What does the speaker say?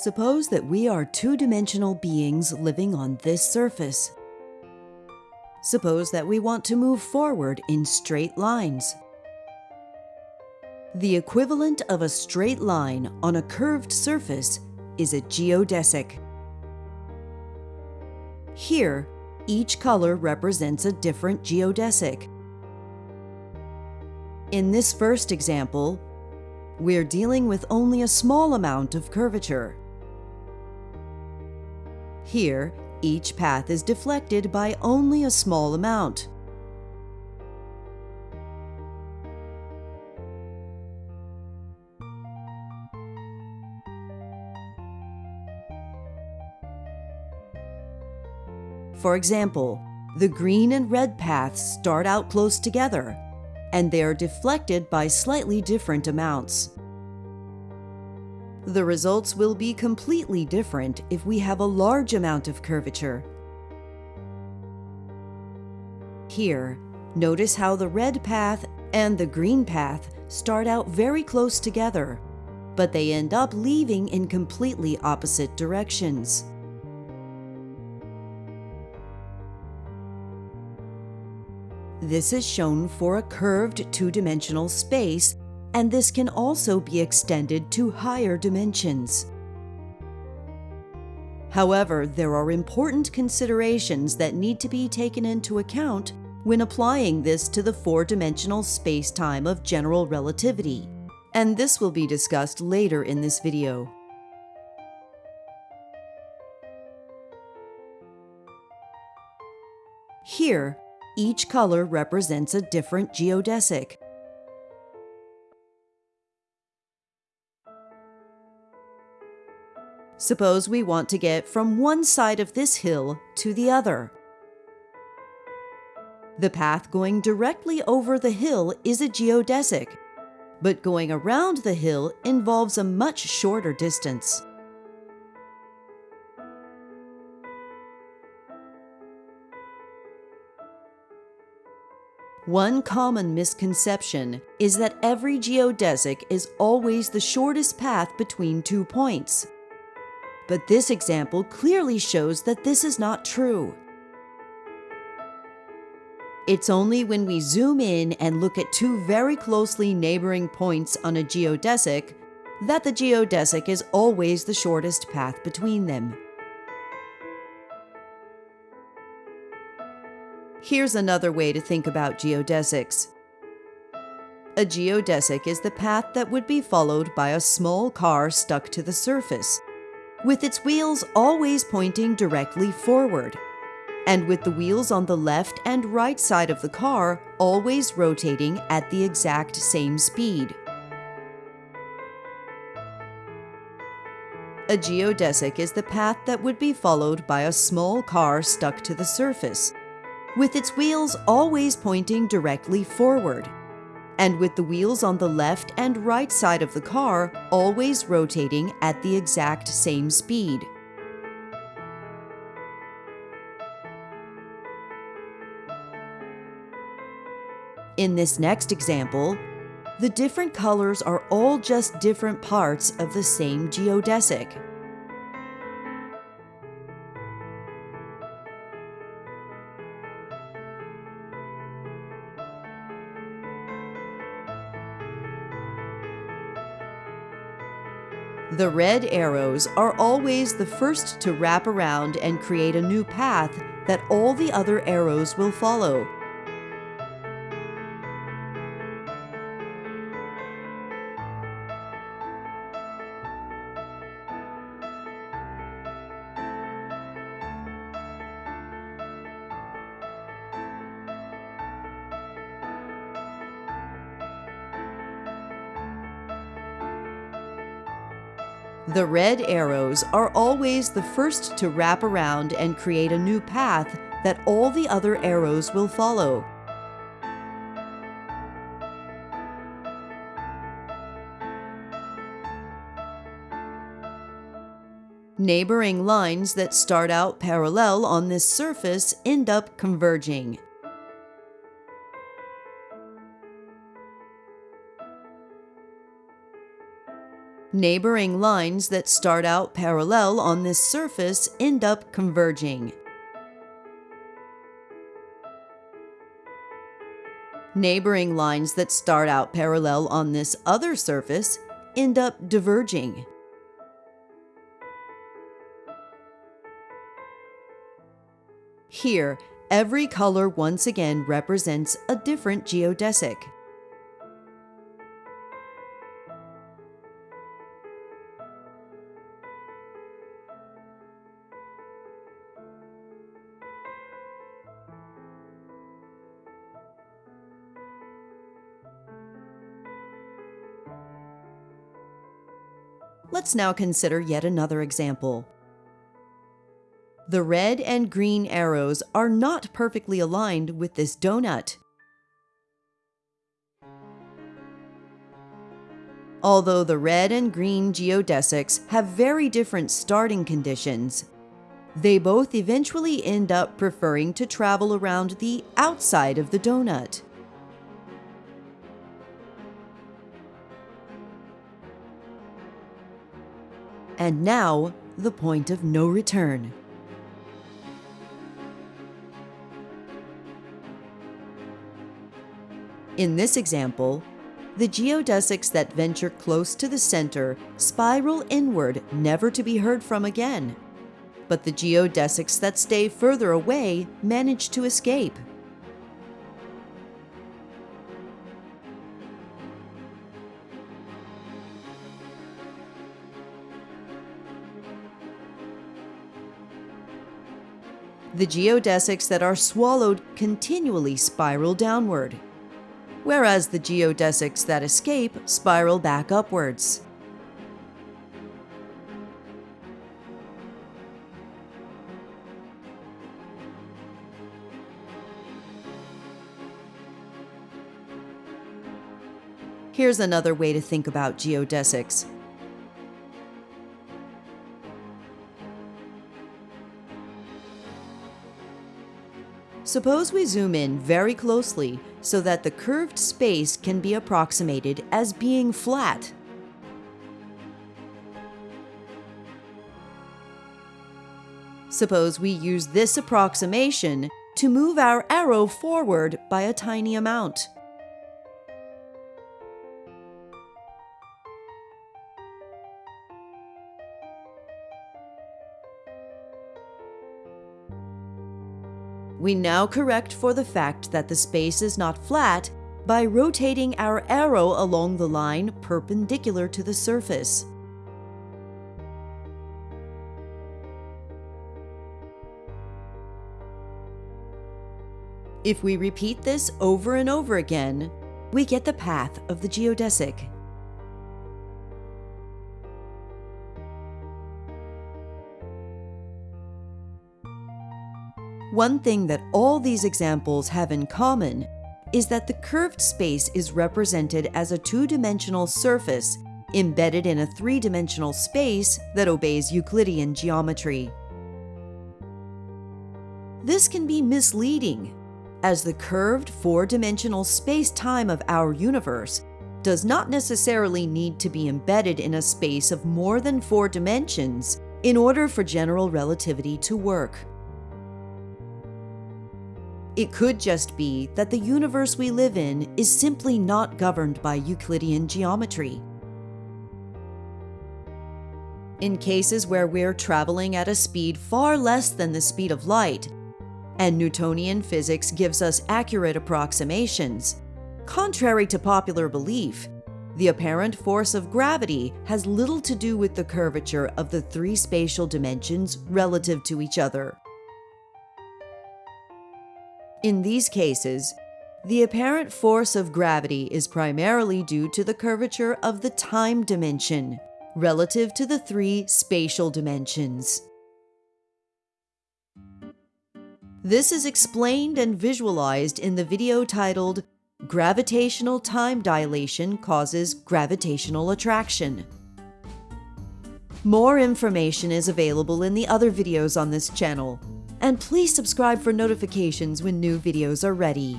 Suppose that we are two-dimensional beings living on this surface. Suppose that we want to move forward in straight lines. The equivalent of a straight line on a curved surface is a geodesic. Here, each color represents a different geodesic. In this first example, we're dealing with only a small amount of curvature. Here, each path is deflected by only a small amount. For example, the green and red paths start out close together, and they are deflected by slightly different amounts. The results will be completely different if we have a large amount of curvature. Here, notice how the red path and the green path start out very close together, but they end up leaving in completely opposite directions. This is shown for a curved two-dimensional space, and this can also be extended to higher dimensions. However, there are important considerations that need to be taken into account when applying this to the four-dimensional space-time of general relativity, and this will be discussed later in this video. Here, each color represents a different geodesic. Suppose we want to get from one side of this hill to the other. The path going directly over the hill is a geodesic, but going around the hill involves a much shorter distance. One common misconception is that every geodesic is always the shortest path between two points. But this example clearly shows that this is not true. It's only when we zoom in and look at two very closely neighboring points on a geodesic that the geodesic is always the shortest path between them. Here's another way to think about geodesics. A geodesic is the path that would be followed by a small car stuck to the surface, with its wheels always pointing directly forward, and with the wheels on the left and right side of the car always rotating at the exact same speed. A geodesic is the path that would be followed by a small car stuck to the surface, with its wheels always pointing directly forward, and with the wheels on the left and right side of the car always rotating at the exact same speed. In this next example, the different colors are all just different parts of the same geodesic. The red arrows are always the first to wrap around and create a new path that all the other arrows will follow. The red arrows are always the first to wrap around and create a new path that all the other arrows will follow. Neighboring lines that start out parallel on this surface end up converging. Neighboring lines that start out parallel on this surface end up converging. Neighboring lines that start out parallel on this other surface end up diverging. Here, every color once again represents a different geodesic. Let's now consider yet another example. The red and green arrows are not perfectly aligned with this donut. Although the red and green geodesics have very different starting conditions, they both eventually end up preferring to travel around the outside of the donut. And now, the point of no return. In this example, the geodesics that venture close to the center spiral inward, never to be heard from again. But the geodesics that stay further away manage to escape. The geodesics that are swallowed continually spiral downward, whereas the geodesics that escape spiral back upwards. Here's another way to think about geodesics. Suppose we zoom in very closely so that the curved space can be approximated as being flat. Suppose we use this approximation to move our arrow forward by a tiny amount. We now correct for the fact that the space is not flat by rotating our arrow along the line perpendicular to the surface. If we repeat this over and over again, we get the path of the geodesic. One thing that all these examples have in common is that the curved space is represented as a two-dimensional surface embedded in a three-dimensional space that obeys Euclidean geometry. This can be misleading, as the curved four-dimensional space-time of our universe does not necessarily need to be embedded in a space of more than four dimensions in order for general relativity to work. It could just be that the universe we live in is simply not governed by Euclidean geometry. In cases where we're traveling at a speed far less than the speed of light, and Newtonian physics gives us accurate approximations, contrary to popular belief, the apparent force of gravity has little to do with the curvature of the three spatial dimensions relative to each other. In these cases, the apparent force of gravity is primarily due to the curvature of the time dimension relative to the three spatial dimensions. This is explained and visualized in the video titled Gravitational Time Dilation Causes Gravitational Attraction. More information is available in the other videos on this channel, and please subscribe for notifications when new videos are ready.